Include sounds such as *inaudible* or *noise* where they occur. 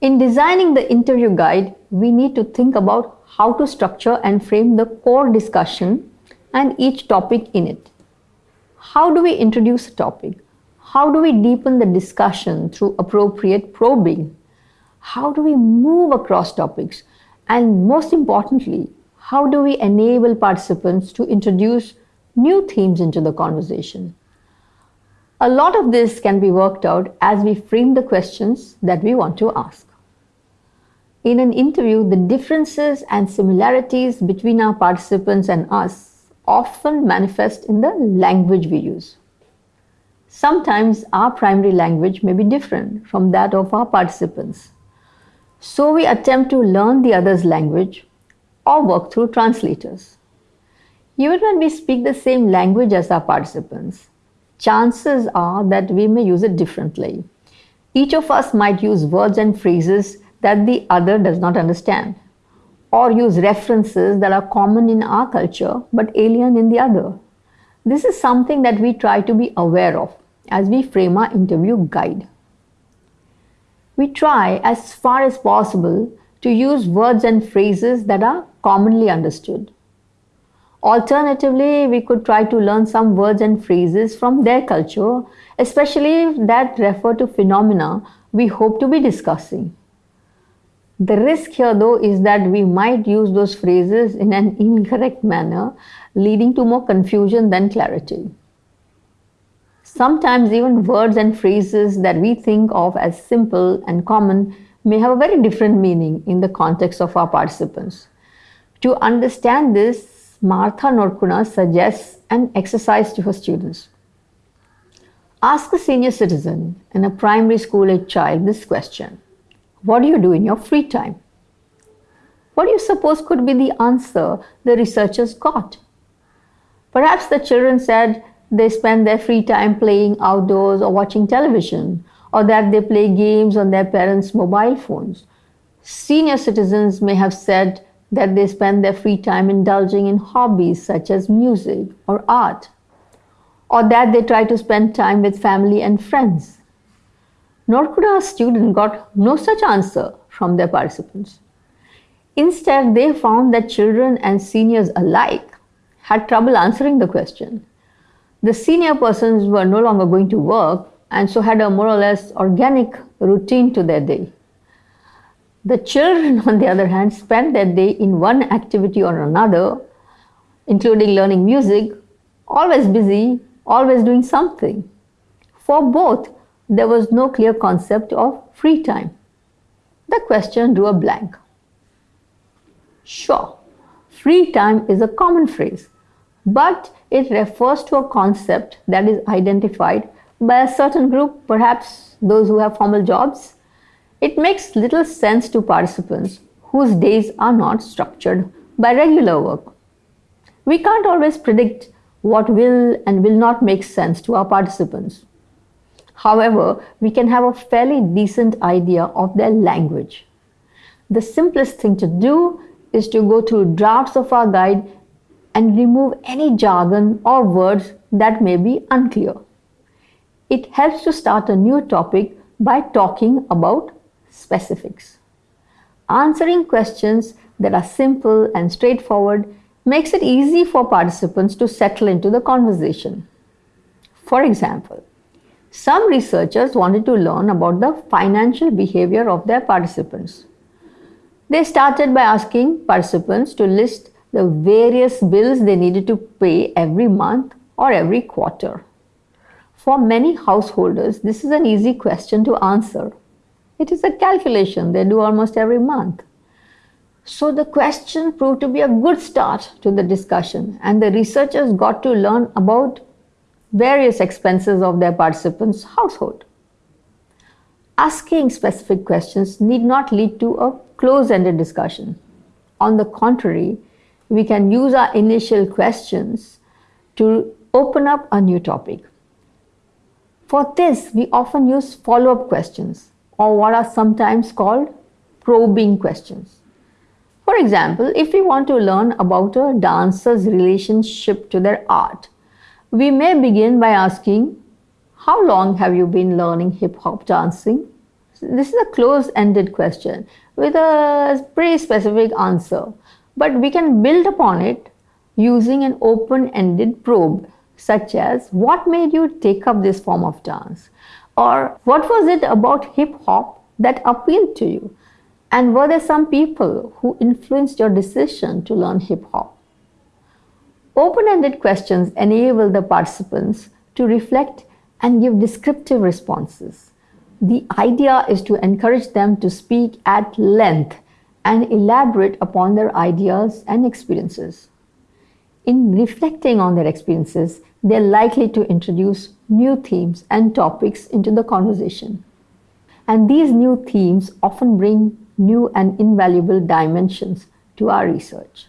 In designing the interview guide, we need to think about how to structure and frame the core discussion and each topic in it. How do we introduce a topic? How do we deepen the discussion through appropriate probing? How do we move across topics? And most importantly, how do we enable participants to introduce new themes into the conversation? A lot of this can be worked out as we frame the questions that we want to ask. In an interview, the differences and similarities between our participants and us often manifest in the language we use. Sometimes our primary language may be different from that of our participants. So we attempt to learn the other's language or work through translators. Even when we speak the same language as our participants, chances are that we may use it differently. Each of us might use words and phrases that the other does not understand, or use references that are common in our culture but alien in the other. This is something that we try to be aware of as we frame our interview guide. We try as far as possible to use words and phrases that are commonly understood. Alternatively, we could try to learn some words and phrases from their culture, especially that refer to phenomena we hope to be discussing. The risk here, though, is that we might use those phrases in an incorrect manner, leading to more confusion than clarity. Sometimes, even words and phrases that we think of as simple and common may have a very different meaning in the context of our participants. To understand this, Martha Norkunas suggests an exercise to her students. Ask a senior citizen and a primary school age child this question What do you do in your free time? What do you suppose could be the answer the researchers got? Perhaps the children said they spend their free time playing outdoors or watching television, or that they play games on their parents' mobile phones. Senior citizens may have said that they spend their free time indulging in hobbies such as music or art, or that they try to spend time with family and friends. Nor could our student got no such answer from their participants. Instead, they found that children and seniors alike had trouble answering the question. The senior persons were no longer going to work and so had a more or less organic routine to their day. The children, *laughs* on the other hand, spent their day in one activity or another, including learning music, always busy, always doing something. For both, there was no clear concept of free time. The question drew a blank. Sure, free time is a common phrase, but it refers to a concept that is identified by a certain group, perhaps those who have formal jobs, it makes little sense to participants whose days are not structured by regular work. We can't always predict what will and will not make sense to our participants. However, we can have a fairly decent idea of their language. The simplest thing to do is to go through drafts of our guide and remove any jargon or words that may be unclear. It helps to start a new topic by talking about specifics. Answering questions that are simple and straightforward makes it easy for participants to settle into the conversation. For example, some researchers wanted to learn about the financial behavior of their participants. They started by asking participants to list the various bills they needed to pay every month or every quarter. For many householders, this is an easy question to answer it is a calculation they do almost every month. So the question proved to be a good start to the discussion, and the researchers got to learn about various expenses of their participants' household. Asking specific questions need not lead to a close ended discussion. On the contrary, we can use our initial questions to open up a new topic. For this, we often use follow up questions or what are sometimes called probing questions. For example, if we want to learn about a dancer's relationship to their art, we may begin by asking, How long have you been learning hip hop dancing? This is a closed ended question with a pretty specific answer, but we can build upon it using an open ended probe, such as What made you take up this form of dance? Or what was it about hip hop that appealed to you? And were there some people who influenced your decision to learn hip hop? Open ended questions enable the participants to reflect and give descriptive responses. The idea is to encourage them to speak at length and elaborate upon their ideas and experiences. In reflecting on their experiences, they're likely to introduce new themes and topics into the conversation. And these new themes often bring new and invaluable dimensions to our research.